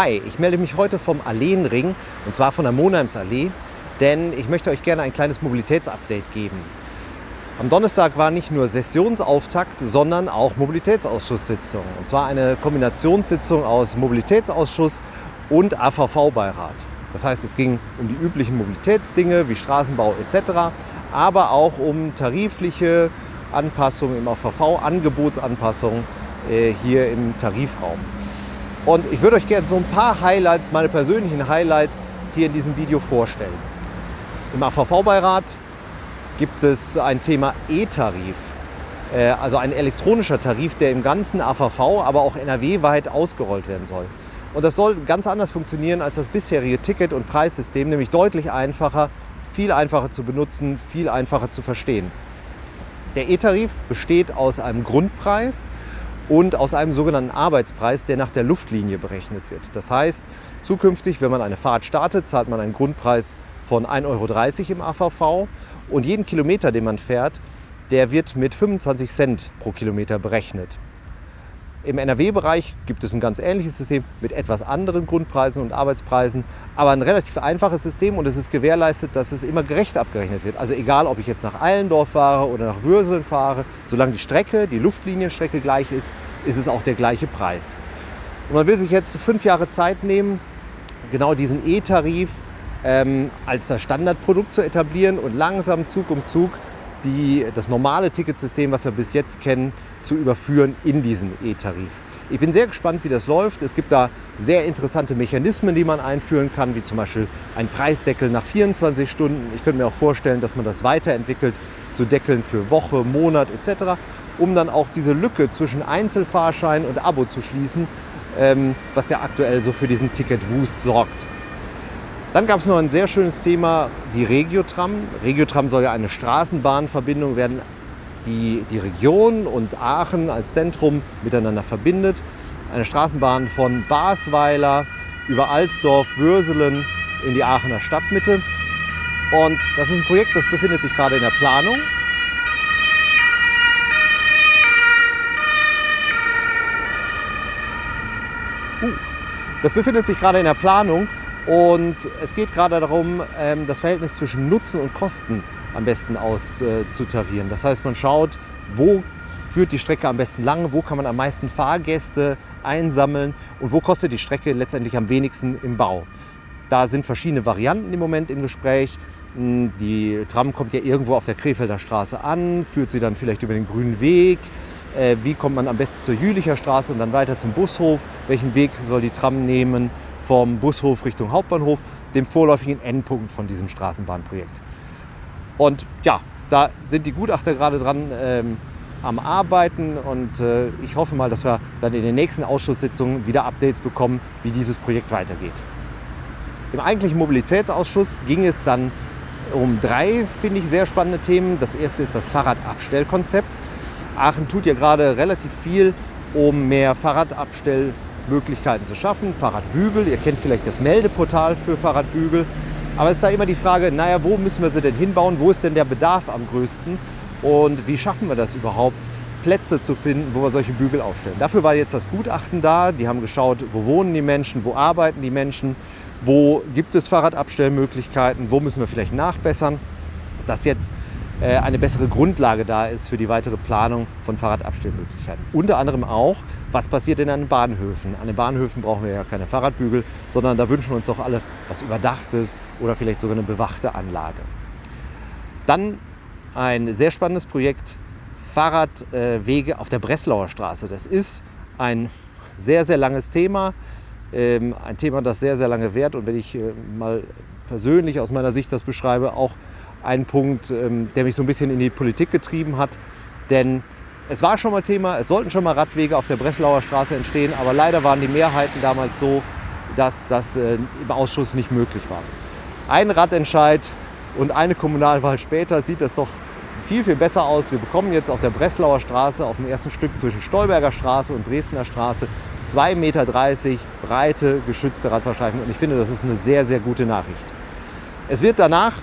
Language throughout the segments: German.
Hi, ich melde mich heute vom Alleenring und zwar von der Monheimsallee, denn ich möchte euch gerne ein kleines Mobilitätsupdate geben. Am Donnerstag war nicht nur Sessionsauftakt, sondern auch Mobilitätsausschusssitzung. Und zwar eine Kombinationssitzung aus Mobilitätsausschuss und AVV-Beirat. Das heißt, es ging um die üblichen Mobilitätsdinge wie Straßenbau etc., aber auch um tarifliche Anpassungen im AVV, Angebotsanpassungen äh, hier im Tarifraum. Und ich würde euch gerne so ein paar Highlights, meine persönlichen Highlights hier in diesem Video vorstellen. Im AVV-Beirat gibt es ein Thema E-Tarif, äh, also ein elektronischer Tarif, der im ganzen AVV, aber auch NRW-weit ausgerollt werden soll. Und das soll ganz anders funktionieren als das bisherige Ticket- und Preissystem, nämlich deutlich einfacher, viel einfacher zu benutzen, viel einfacher zu verstehen. Der E-Tarif besteht aus einem Grundpreis und aus einem sogenannten Arbeitspreis, der nach der Luftlinie berechnet wird. Das heißt, zukünftig, wenn man eine Fahrt startet, zahlt man einen Grundpreis von 1,30 Euro im AVV und jeden Kilometer, den man fährt, der wird mit 25 Cent pro Kilometer berechnet. Im NRW-Bereich gibt es ein ganz ähnliches System mit etwas anderen Grundpreisen und Arbeitspreisen, aber ein relativ einfaches System und es ist gewährleistet, dass es immer gerecht abgerechnet wird. Also egal, ob ich jetzt nach Eilendorf fahre oder nach Würselen fahre, solange die Strecke, die Luftlinienstrecke gleich ist, ist es auch der gleiche Preis. Und man will sich jetzt fünf Jahre Zeit nehmen, genau diesen E-Tarif ähm, als das Standardprodukt zu etablieren und langsam Zug um Zug die, das normale Ticketsystem, was wir bis jetzt kennen, zu überführen in diesen E-Tarif. Ich bin sehr gespannt, wie das läuft. Es gibt da sehr interessante Mechanismen, die man einführen kann, wie zum Beispiel ein Preisdeckel nach 24 Stunden. Ich könnte mir auch vorstellen, dass man das weiterentwickelt zu Deckeln für Woche, Monat etc., um dann auch diese Lücke zwischen Einzelfahrschein und Abo zu schließen, ähm, was ja aktuell so für diesen Ticket-Wust sorgt. Dann gab es noch ein sehr schönes Thema, die Regiotram. Regiotram soll ja eine Straßenbahnverbindung werden, die die Region und Aachen als Zentrum miteinander verbindet. Eine Straßenbahn von Basweiler über Alsdorf, Würselen in die Aachener Stadtmitte. Und das ist ein Projekt, das befindet sich gerade in der Planung. Uh, das befindet sich gerade in der Planung und es geht gerade darum, ähm, das Verhältnis zwischen Nutzen und Kosten am besten auszutarieren. Das heißt, man schaut, wo führt die Strecke am besten lang, wo kann man am meisten Fahrgäste einsammeln und wo kostet die Strecke letztendlich am wenigsten im Bau. Da sind verschiedene Varianten im Moment im Gespräch. Hm, die Tram kommt ja irgendwo auf der Krefelder Straße an, führt sie dann vielleicht über den grünen Weg. Äh, wie kommt man am besten zur Jülicher Straße und dann weiter zum Bushof? Welchen Weg soll die Tram nehmen? Vom Bushof Richtung Hauptbahnhof, dem vorläufigen Endpunkt von diesem Straßenbahnprojekt. Und ja, da sind die Gutachter gerade dran ähm, am Arbeiten und äh, ich hoffe mal, dass wir dann in den nächsten Ausschusssitzungen wieder Updates bekommen, wie dieses Projekt weitergeht. Im eigentlichen Mobilitätsausschuss ging es dann um drei, finde ich, sehr spannende Themen. Das erste ist das Fahrradabstellkonzept. Aachen tut ja gerade relativ viel, um mehr Fahrradabstell Möglichkeiten zu schaffen. Fahrradbügel, ihr kennt vielleicht das Meldeportal für Fahrradbügel. Aber es ist da immer die Frage, naja, wo müssen wir sie denn hinbauen? Wo ist denn der Bedarf am größten? Und wie schaffen wir das überhaupt, Plätze zu finden, wo wir solche Bügel aufstellen? Dafür war jetzt das Gutachten da. Die haben geschaut, wo wohnen die Menschen, wo arbeiten die Menschen, wo gibt es Fahrradabstellmöglichkeiten, wo müssen wir vielleicht nachbessern. Das jetzt eine bessere Grundlage da ist für die weitere Planung von Fahrradabstellmöglichkeiten. Unter anderem auch, was passiert denn an den Bahnhöfen. An den Bahnhöfen brauchen wir ja keine Fahrradbügel, sondern da wünschen wir uns doch alle was Überdachtes oder vielleicht sogar eine bewachte Anlage. Dann ein sehr spannendes Projekt, Fahrradwege auf der Breslauer Straße. Das ist ein sehr, sehr langes Thema. Ähm, ein Thema, das sehr, sehr lange währt und wenn ich äh, mal persönlich aus meiner Sicht das beschreibe, auch ein Punkt, ähm, der mich so ein bisschen in die Politik getrieben hat. Denn es war schon mal Thema, es sollten schon mal Radwege auf der Breslauer Straße entstehen, aber leider waren die Mehrheiten damals so, dass das äh, im Ausschuss nicht möglich war. Ein Radentscheid und eine Kommunalwahl später sieht das doch viel, viel besser aus. Wir bekommen jetzt auf der Breslauer Straße, auf dem ersten Stück zwischen Stolberger Straße und Dresdner Straße, 2,30 Meter breite geschützte Radfahrstreifen. Und ich finde, das ist eine sehr, sehr gute Nachricht. Es wird danach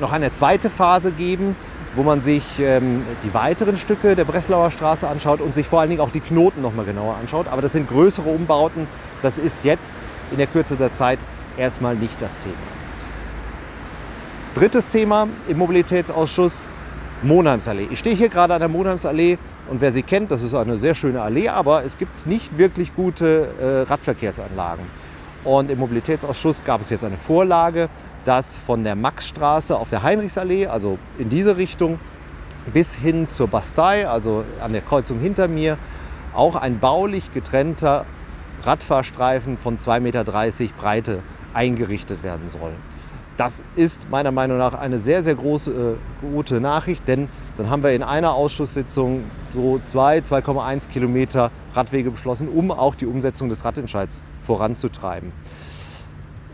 noch eine zweite Phase geben, wo man sich ähm, die weiteren Stücke der Breslauer Straße anschaut und sich vor allen Dingen auch die Knoten noch mal genauer anschaut. Aber das sind größere Umbauten. Das ist jetzt in der Kürze der Zeit erstmal nicht das Thema. Drittes Thema im Mobilitätsausschuss, Monheimsallee. Ich stehe hier gerade an der Monheimsallee und wer sie kennt, das ist eine sehr schöne Allee, aber es gibt nicht wirklich gute äh, Radverkehrsanlagen. Und im Mobilitätsausschuss gab es jetzt eine Vorlage, dass von der Maxstraße auf der Heinrichsallee, also in diese Richtung, bis hin zur Bastei, also an der Kreuzung hinter mir, auch ein baulich getrennter Radfahrstreifen von 2,30 Meter Breite eingerichtet werden soll. Das ist meiner Meinung nach eine sehr, sehr große, äh, gute Nachricht, denn dann haben wir in einer Ausschusssitzung so 2, 2,1 Kilometer Radwege beschlossen, um auch die Umsetzung des Radentscheids voranzutreiben.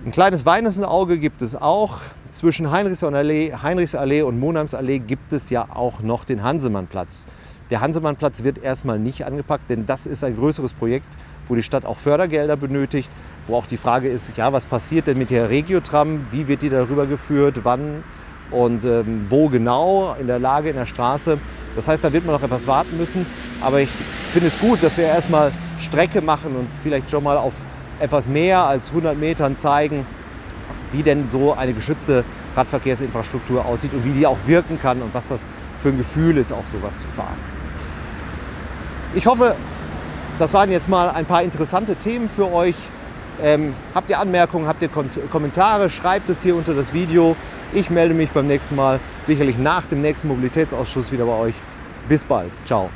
Ein kleines Auge gibt es auch. Zwischen Heinrichsallee, Heinrichsallee und Monheimsallee gibt es ja auch noch den Hansemannplatz. Der Hansemannplatz wird erstmal nicht angepackt, denn das ist ein größeres Projekt, wo die Stadt auch Fördergelder benötigt, wo auch die Frage ist, ja, was passiert denn mit der Regiotram, wie wird die darüber geführt, wann und ähm, wo genau, in der Lage, in der Straße. Das heißt, da wird man noch etwas warten müssen. Aber ich finde es gut, dass wir erstmal Strecke machen und vielleicht schon mal auf etwas mehr als 100 Metern zeigen, wie denn so eine geschützte Radverkehrsinfrastruktur aussieht und wie die auch wirken kann und was das für ein Gefühl ist, auf sowas zu fahren. Ich hoffe, das waren jetzt mal ein paar interessante Themen für euch. Ähm, habt ihr Anmerkungen, habt ihr Kommentare, schreibt es hier unter das Video. Ich melde mich beim nächsten Mal, sicherlich nach dem nächsten Mobilitätsausschuss wieder bei euch. Bis bald. Ciao.